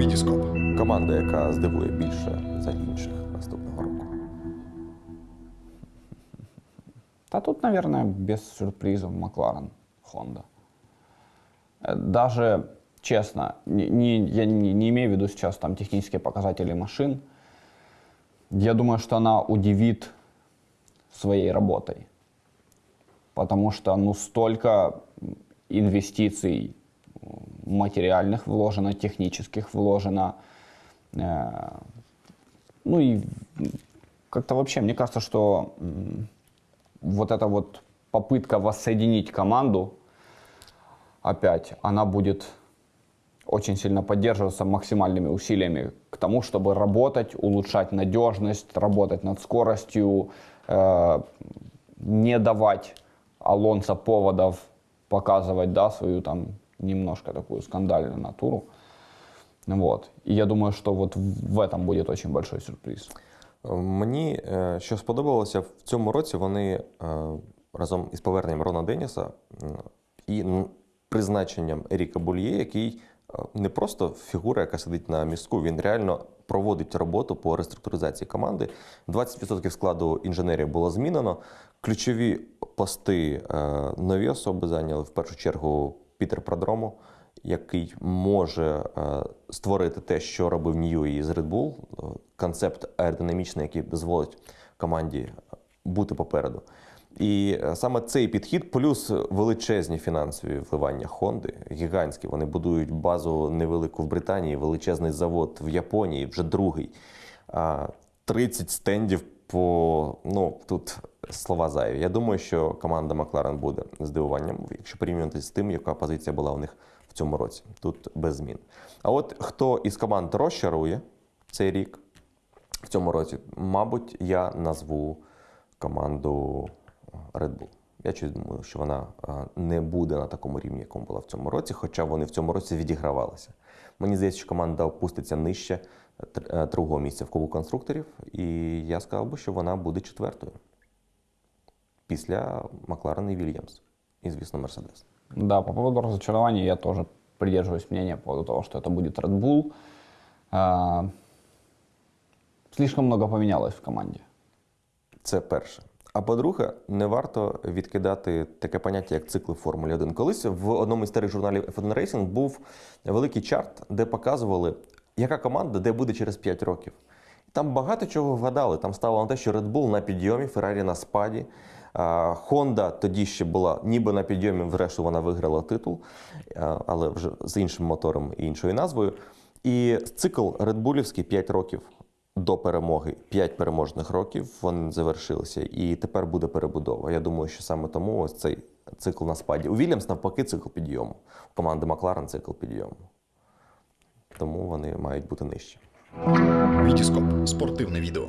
Вітіскоп. Команда, яка здивує більше за інших наступного року. Да тут, наверное, без сюрпризов Макларен, Honda. Э, Даже, честно, не, не- я не, не имею в виду сейчас там технические показатели машин. Я думаю, что она удивит своей работой. Потому что, ну, столько инвестиций м, материальных вложено, технических вложено. Э, Ну и как-то вообще, мне кажется, что вот эта вот попытка воссоединить команду опять, она будет очень сильно поддерживаться максимальными усилиями к тому, чтобы работать, улучшать надежность, работать над скоростью, э, не давать Алонсо поводов показывать да, свою там немножко такую скандальную натуру. Вот. И я думаю, что вот в этом будет очень большой сюрприз. Мені е, що сподобалося в цьому році, вони е, разом із поверненням Рона Деніса і призначенням Еріка Бульє, який е, не просто фігура, яка сидить на містку, він реально проводить роботу по реструктуризації команди. 20% складу інженерів було змінено. Ключові пости нові особи зайняли в першу чергу Пітер Продромо, який може е, створити те, що робив Ньюї з Red Bull, концепт аеродинамічний, який дозволить команді бути попереду. І е, саме цей підхід, плюс величезні фінансові вливання Хонди, гігантські. Вони будують базу невелику в Британії, величезний завод в Японії, вже другий. 30 стендів по ну тут слова зайві. Я думаю, що команда Макларен буде здивуванням, якщо порівнювати з тим, яка позиція була у них в цьому році. Тут без змін. А от хто із команд розчарує цей рік в цьому році, мабуть, я назву команду Red Bull. Я чуть думаю, що вона не буде на такому рівні, якому була в цьому році, хоча вони в цьому році відігравалися. Мені здається, що команда опуститься нижче е, другого місця в Кубку конструкторів, і я сказав би, що вона буде четвертою після Макларен і Вільямс. І, звісно, Мерседес. Да, по поводу разочарования я тоже придерживаюсь мнения по поводу того, что это будет Red Bull. А, слишком много поменялось в команде. Це перше. А по-друге, не варто відкидати таке поняття, як цикли Формулі 1. Колись в одному із старих журналів F1 Racing був великий чарт, де показували, яка команда де буде через 5 років. Там багато чого вгадали. Там стало на те, що Red Bull на підйомі, Ferrari на спаді. Honda тоді ще була ніби на підйомі, врешті вона виграла титул, але вже з іншим мотором і іншою назвою. І цикл Редбулівський 5 років до перемоги, 5 переможних років вони завершилися, і тепер буде перебудова. Я думаю, що саме тому ось цей цикл на спаді. У Вільямс навпаки цикл підйому. У команди Макларен цикл підйому. Тому вони мають бути нижчі. Вітіскоп. Спортивне відео.